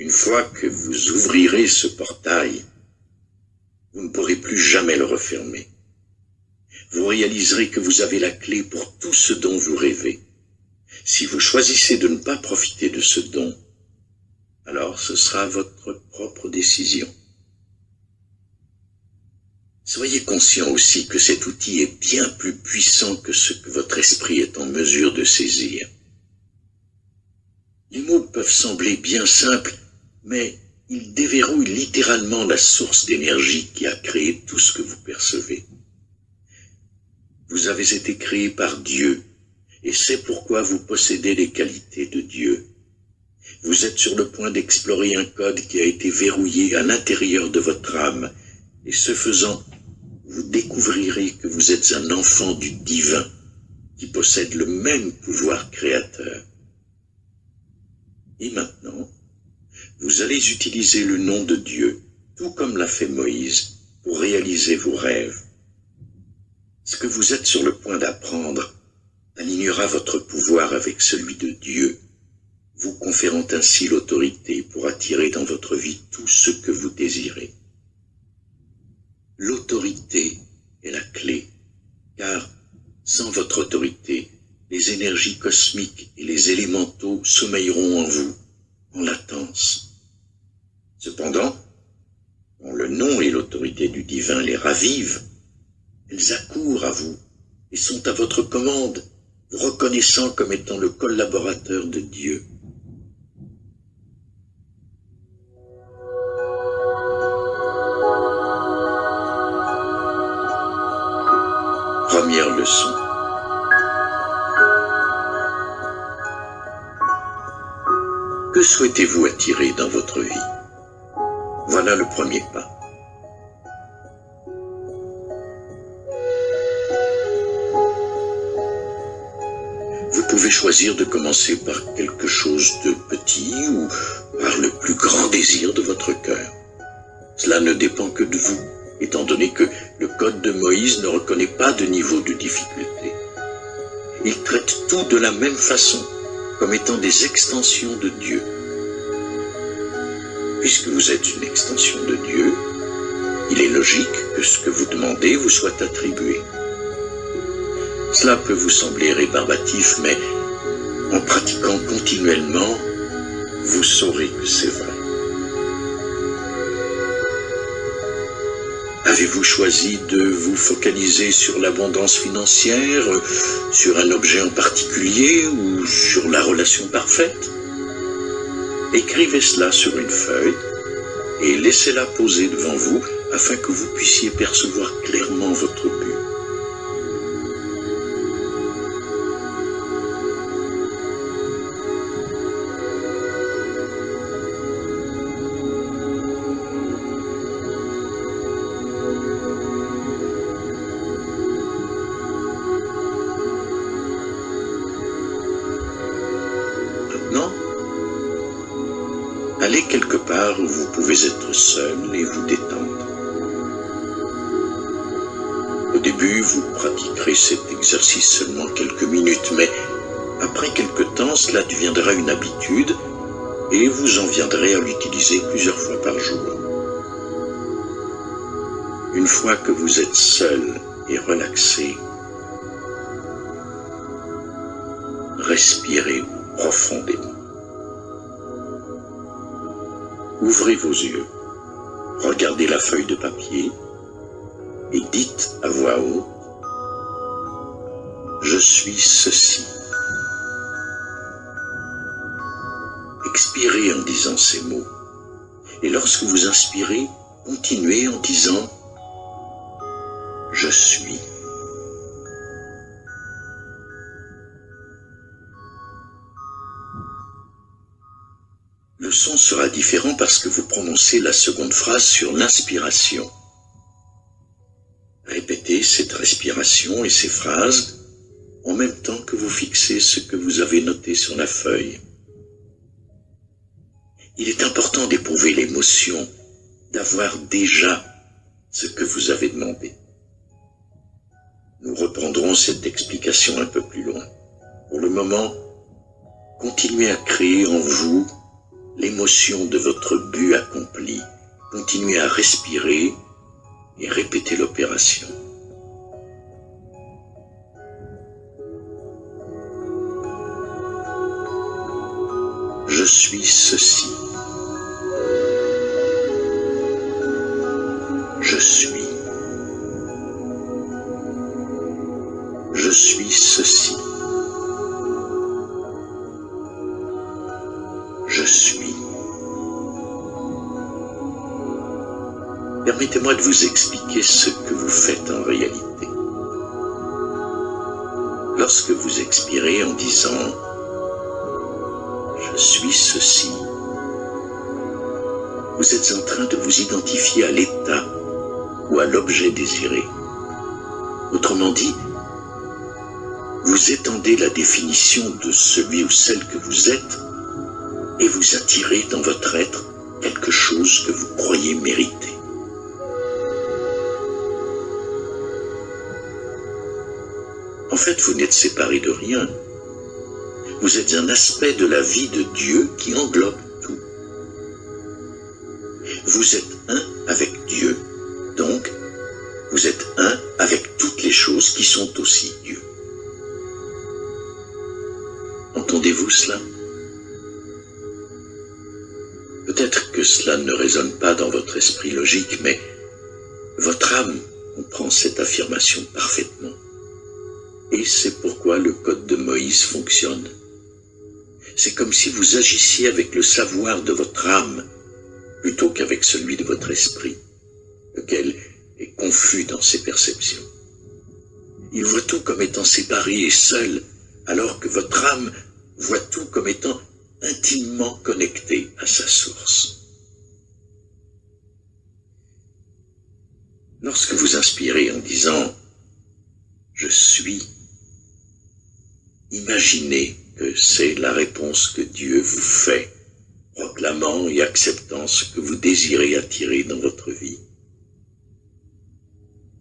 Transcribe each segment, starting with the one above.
Une fois que vous ouvrirez ce portail, vous ne pourrez plus jamais le refermer. Vous réaliserez que vous avez la clé pour tout ce dont vous rêvez. Si vous choisissez de ne pas profiter de ce don, alors ce sera votre propre décision. Soyez conscient aussi que cet outil est bien plus puissant que ce que votre esprit est en mesure de saisir. Les mots peuvent sembler bien simples, mais ils déverrouillent littéralement la source d'énergie qui a créé tout ce que vous percevez. Vous avez été créé par Dieu, et c'est pourquoi vous possédez les qualités de Dieu. Vous êtes sur le point d'explorer un code qui a été verrouillé à l'intérieur de votre âme, et ce faisant, vous découvrirez que vous êtes un enfant du divin qui possède le même pouvoir créateur. Et vous allez utiliser le nom de Dieu, tout comme l'a fait Moïse, pour réaliser vos rêves. Ce que vous êtes sur le point d'apprendre alignera votre pouvoir avec celui de Dieu, vous conférant ainsi l'autorité pour attirer dans votre vie tout ce que vous désirez? L'autorité est la clé, car sans votre autorité, les énergies cosmiques et les élémentaux sommeilleront en vous, en latence. Cependant, quand le nom et l'autorité du divin les ravivent, elles accourent à vous et sont à votre commande, vous reconnaissant comme étant le collaborateur de Dieu. Première leçon. Que souhaitez-vous attirer dans votre vie? Voilà le premier pas. Vous pouvez choisir de commencer par quelque chose de petit ou par le plus grand désir de votre cœur. Cela ne dépend que de vous étant donné que le code de Moïse ne reconnaît pas de niveau de difficulté. Il traite tout de la même façon, comme étant des extensions de Dieu. Puisque vous êtes une extension de Dieu, il est logique que ce que vous demandez vous soit attribué. Cela peut vous sembler rébarbatif, mais en pratiquant continuellement, vous saurez que c'est vrai. Avez-vous choisi de vous focaliser sur l'abondance financière, sur un objet en particulier ou sur la relation parfaite? Écrivez cela sur une feuille et laissez-la poser devant vous afin que vous puissiez percevoir clairement votre quelque part où vous pouvez être seul et vous détendre. Au début, vous pratiquerez cet exercice seulement quelques minutes, mais après quelque temps, cela deviendra une habitude et vous en viendrez à l'utiliser plusieurs fois par jour. Une fois que vous êtes seul et relaxé, respirez profondément. Ouvrez vos yeux, regardez la feuille de papier et dites à voix haute « Je suis ceci ». Expirez en disant ces mots et lorsque vous inspirez, continuez en disant « Je suis ». Différent parce que vous prononcez la seconde phrase sur l'inspiration. Répétez cette respiration et ces phrases en même temps que vous fixez ce que vous avez noté sur la feuille. Il est important d'éprouver l'émotion d'avoir déjà ce que vous avez demandé. Nous reprendrons cette explication un peu plus loin. Pour le moment, continuez à créer en vous l'émotion de votre but accompli, continuez à respirer et répétez l'opération. Je suis ceci. Je suis. Je suis ceci. Permettez-moi de vous expliquer ce que vous faites en réalité. Lorsque vous expirez en disant « Je suis ceci », vous êtes en train de vous identifier à l'état ou à l'objet désiré. Autrement dit, vous étendez la définition de celui ou celle que vous êtes et vous attirez dans votre être quelque chose que vous croyez mériter. En fait, vous n'êtes séparé de rien. Vous êtes un aspect de la vie de Dieu qui englobe tout. Vous êtes un avec Dieu, donc vous êtes un avec toutes les choses qui sont aussi Dieu. Entendez-vous cela? Peut-être que cela ne résonne pas dans votre esprit logique, mais votre âme comprend cette affirmation parfaitement. Et c'est pourquoi le code de Moïse fonctionne. C'est comme si vous agissiez avec le savoir de votre âme plutôt qu'avec celui de votre esprit, lequel est confus dans ses perceptions. Il voit tout comme étant séparé et seul, alors que votre âme voit tout comme étant intimement connecté à sa source. Lorsque vous inspirez en disant « Je suis », imaginez que c'est la réponse que Dieu vous fait, proclamant et acceptant ce que vous désirez attirer dans votre vie.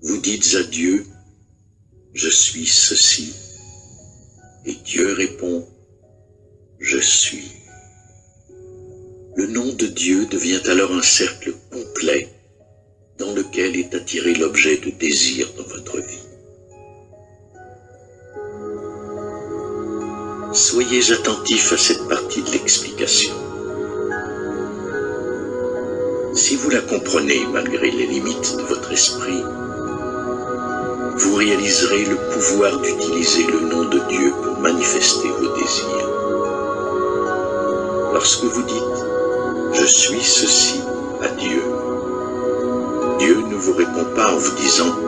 Vous dites à Dieu « Je suis ceci » et Dieu répond je suis. Le nom de Dieu devient alors un cercle complet dans lequel est attiré l'objet de désir dans votre vie. Soyez attentifs à cette partie de l'explication. Si vous la comprenez malgré les limites de votre esprit, vous réaliserez le pouvoir d'utiliser le nom de Dieu pour manifester vos désirs. Lorsque vous dites « Je suis ceci » à Dieu, Dieu ne vous répond pas en vous disant «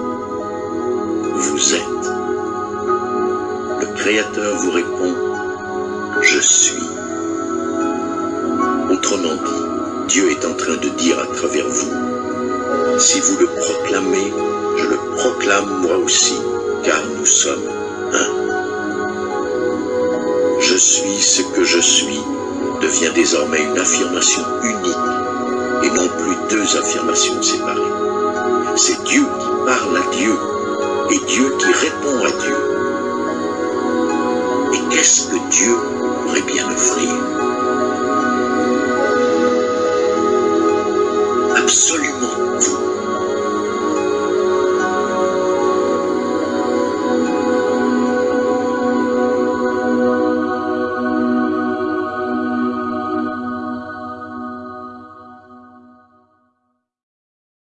le proclamez, je le proclame moi aussi, car nous sommes un. Je suis ce que je suis, devient désormais une affirmation unique et non plus deux affirmations séparées. C'est Dieu qui parle à Dieu et Dieu qui répond à Dieu. Et qu'est-ce que Dieu pourrait bien offrir?